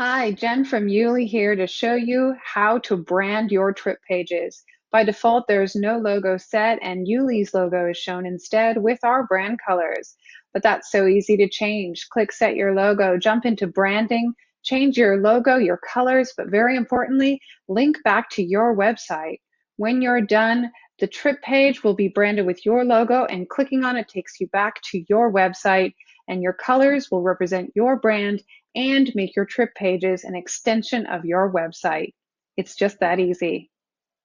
Hi, Jen from Yuli here to show you how to brand your trip pages. By default, there's no logo set and Yuli's logo is shown instead with our brand colors. But that's so easy to change. Click set your logo, jump into branding, change your logo, your colors, but very importantly, link back to your website. When you're done, the trip page will be branded with your logo and clicking on it takes you back to your website and your colors will represent your brand and make your trip pages an extension of your website. It's just that easy.